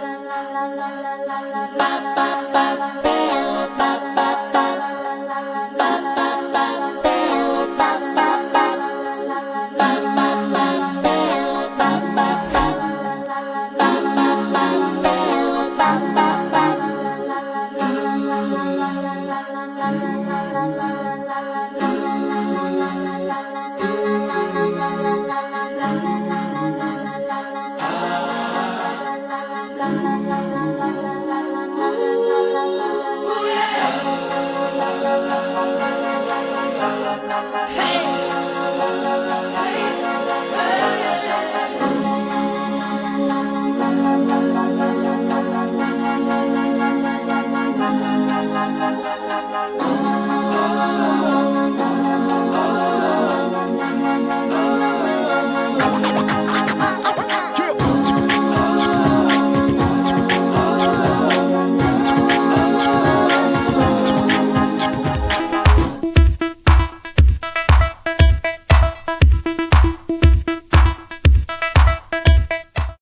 la la la la la la la la la.